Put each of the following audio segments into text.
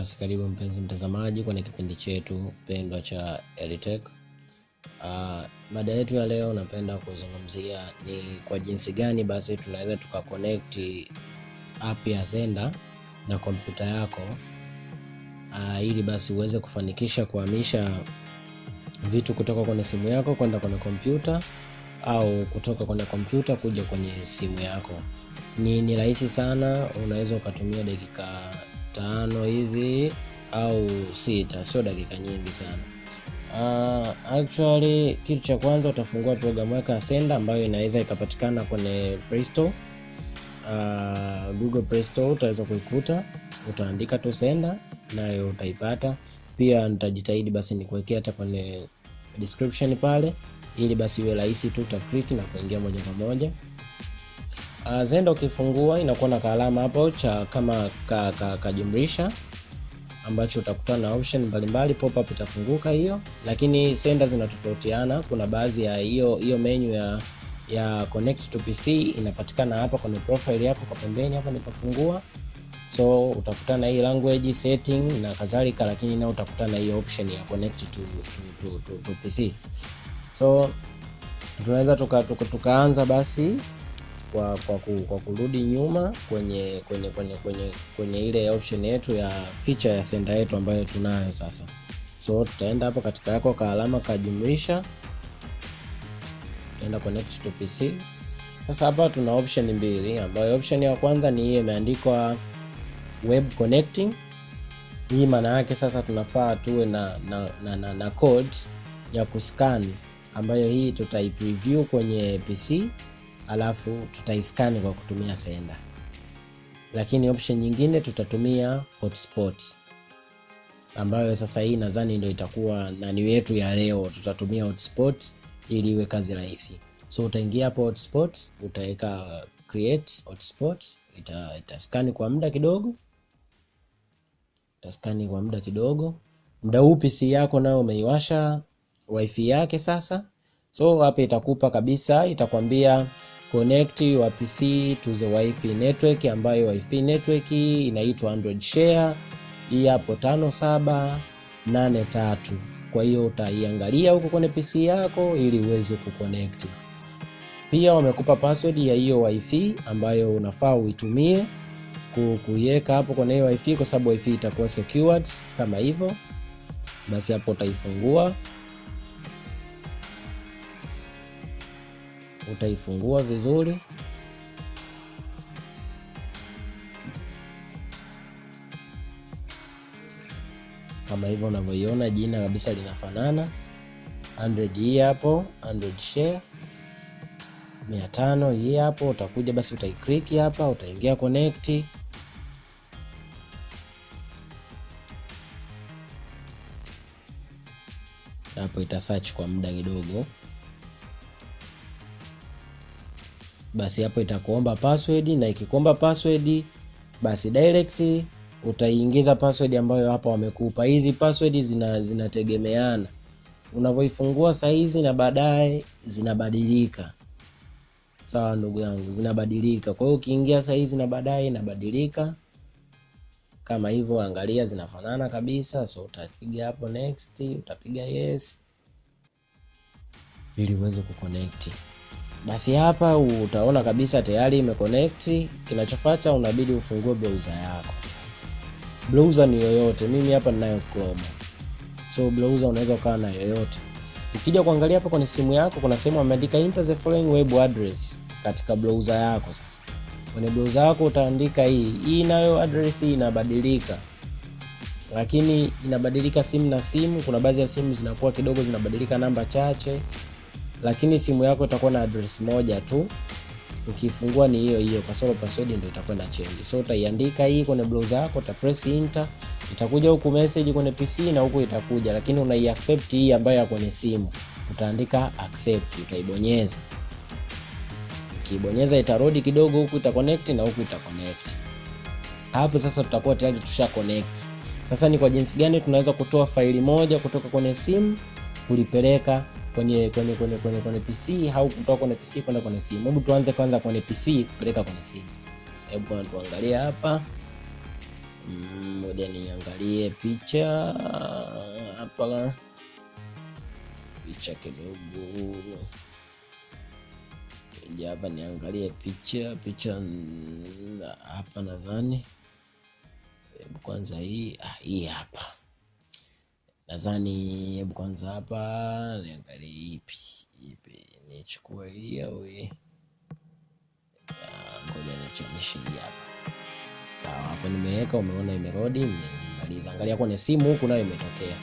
Basi karibu mpenzi mtazamaji kwenye kipindi chetu pendwa cha Elitech. Uh, mada yetu ya leo napenda kuzungumzia ni kwa jinsi gani basi tunaweza tukaconnect app ya Zenda na kompyuta yako uh, ili basi uweze kufanikisha kuhamisha vitu kutoka kwenye simu yako kwenda kwenye kompyuta au kutoka kwenye kompyuta kuja kwenye simu yako. Ni, ni rahisi sana, unaweza ukatumia dakika tano hivi au sita, sio dakika nyingi sana. Uh, actually kitu cha kwanza utafungua programu yako ya Senda ambayo inaweza ikapatikana kwenye Play Store. Uh, Google Play Store utaweza kuikuta, utaandika tu Senda nayo utaipata. Pia nitajitahidi basi nikuwekea hata kwenye description pale, ili basi iwe rahisi tu, utaclick na kuingia moja kwa moja. Uh, Zenda ukifungua inakuwa na kaalama hapo cha kama kajumlisha ka, ka ambacho utakutana na option mbalimbali, pop up itafunguka hiyo, lakini Senda zinatofautiana. Kuna baadhi ya hiyo hiyo menu ya ya connect to PC inapatikana hapa kwenye profile yako kwa pembeni hapa nipafungua, so utakutana hii language setting na kadhalika, lakini na utakutana hiyo option ya connect to, to, to, to, to PC. So tunaweza tukaanza tuka, tuka, basi kwa kwa, ku, kwa kurudi nyuma kwenye kwenye kwenye kwenye kwenye ile option yetu ya feature ya Senda yetu ambayo tunayo sasa. So tutaenda hapo katika yako ka alama kajumlisha, tutaenda connect to PC. Sasa hapa tuna option mbili, ambayo option ya kwanza ni hii imeandikwa web connecting. Hii maana yake sasa tunafaa tuwe na na, na, na, na code ya kuscan ambayo hii tutaipreview kwenye PC alafu tutaiskani kwa kutumia Senda, lakini option nyingine tutatumia hotspot, ambayo sasa hii nadhani ndio itakuwa nani yetu ya leo. Tutatumia hotspot ili iwe kazi rahisi. So utaingia hapo hotspot, utaweka create hotspot, ita itaskani kwa muda kidogo, itaskani kwa muda kidogo. Muda huu PC yako nayo umeiwasha wifi yake sasa. So hapa itakupa kabisa, itakwambia connect your PC to the Wi-Fi network, ambayo Wi-Fi network inaitwa Android Share hii hapo tano saba nane tatu. Kwa hiyo utaiangalia huko kwenye PC yako ili uweze kuconnect. Pia wamekupa password ya hiyo Wi-Fi ambayo unafaa uitumie kuiweka hapo kwenye hiyo Wi-Fi kwa sababu Wi-Fi itakuwa secured kama hivyo. Basi hapo utaifungua utaifungua vizuri kama hivyo unavyoiona, jina kabisa linafanana. Android hii hapo, Android Share mia tano hii hapo. Utakuja basi utaiclick hapa, utaingia connect. Hapo ita search kwa muda kidogo basi hapo itakuomba password na ikikuomba password basi direct utaiingiza password ambayo hapa wamekupa. Hizi password zina zinategemeana unavyoifungua saizi na baadaye zinabadilika. Sawa ndugu yangu, zinabadilika. Kwa hiyo ukiingia saizi na baadaye inabadilika kama hivyo, angalia zinafanana kabisa. So utapiga hapo next, utapiga yes ili uweze kuconnect. Basi hapa utaona kabisa tayari imeconnect. Kinachofuata unabidi ufungue browser yako. Sasa browser ni yoyote, mimi hapa ninayo Chrome, so browser unaweza ukawa na yoyote. Ukija kuangalia hapa kwenye simu yako, kuna sehemu ameandika enter the following web address katika browser yako. Sasa kwenye browser yako utaandika hii hii, nayo address hii inabadilika, lakini inabadilika simu na simu. Kuna baadhi ya simu zinakuwa kidogo zinabadilika namba chache lakini simu yako itakuwa na address moja tu, ukifungua ni hiyo hiyo, kasoro password ndio itakuwa na change. So utaiandika hii kwenye browser yako, uta press enter, itakuja huku message kwenye PC na huku itakuja, lakini unai accept hii ambayo ya kwenye simu, utaandika accept, utaibonyeza. Ukibonyeza itarodi kidogo, huku ita connect na huku ita connect. Hapo sasa tutakuwa tayari tusha connect. Sasa ni kwa jinsi gani tunaweza kutoa faili moja kutoka kwenye simu kulipeleka kwenye kwenye kwenye kwenye kwenye PC au kutoka kwenye PC kwenda kwenye simu. Hebu tuanze kwanza kwenye PC kupeleka kwenye simu. Hebu kwanza tuangalie hapa. Mm, ngoja niangalie picha hapa picha kidogo ja hapa niangalie picha picha mm, hapa nadhani hebu kwanza hii ah, hii hapa nadhani hebu kwanza hapa niangalie ipi ipi nichukue hii au hii ngoja nichamishe hii hapa. Sawa hapa nimeweka umeona imerodi nimemaliza. Angalia kwenye simu huku nayo imetokea.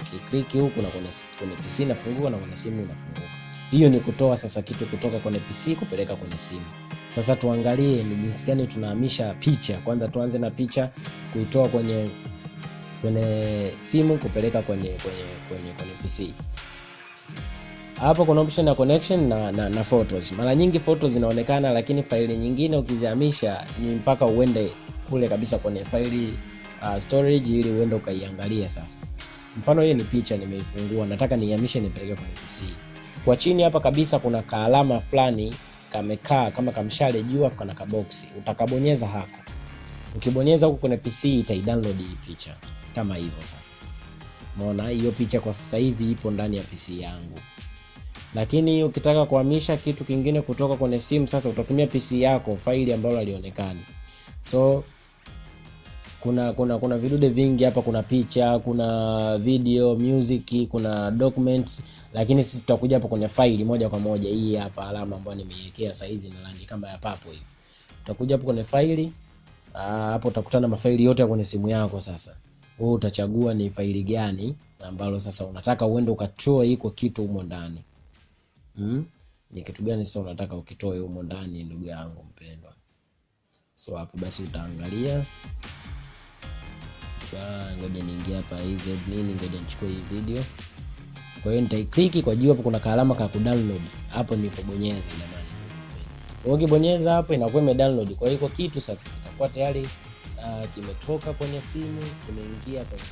Ukikliki huku na kwenye, kwenye pc inafunguka na kwenye simu inafunguka hiyo ni kutoa sasa kitu kutoka kwenye pc kupeleka kwenye simu. Sasa tuangalie ni jinsi gani tunahamisha picha. Kwanza tuanze na picha kuitoa kwenye kwenye simu kupeleka kwenye kwenye kwenye kwenye pc hapo kuna option ya connection na, na, na photos. Mara nyingi photos zinaonekana lakini faili nyingine ukizihamisha ni mpaka uende kule kabisa kwenye faili uh, storage ili uende ukaiangalia sasa. Mfano hii ni picha nimeifungua nataka niihamishe nipeleke kwenye pc kwa chini hapa kabisa kuna kaalama fulani kamekaa kama kamshale juu afu kana kaboksi. Utakabonyeza hako ukibonyeza huku kwenye pc itaidownload hii picha kama hivyo sasa. Unaona hiyo picha kwa sasa hivi ipo ndani ya pc yangu. Lakini ukitaka kuhamisha kitu kingine kutoka kwenye simu sasa utatumia pc yako faili ambalo halionekani. So kuna kuna kuna vidude vingi hapa. Kuna picha kuna video music kuna documents. Lakini sisi tutakuja hapa kwenye faili moja kwa moja. Hii hapa alama ambayo nimeiwekea saizi na rangi kama ya papo hivi. Utakuja hapo kwenye faili. Ah, hapo utakutana na mafaili yote kwenye simu yako sasa wewe utachagua ni faili gani ambalo sasa unataka uende ukatoe iko kitu humo ndani. Mm? ni kitu gani sasa unataka ukitoe humo ndani ndugu yangu mpendwa? So hapo basi utaangalia. Ba, ngoja niingia hapa iz nini ngoja nichukue hii video. Kwa hiyo nitaikliki kwa juu hapo kuna kaalama ka kudownload. Hapo nipobonyeza jamani. Ukibonyeza hapo inakuwa imedownload. Kwa hiyo iko kitu sasa kitakuwa tayari uh, kimetoka kwenye simu kimeingia kwenye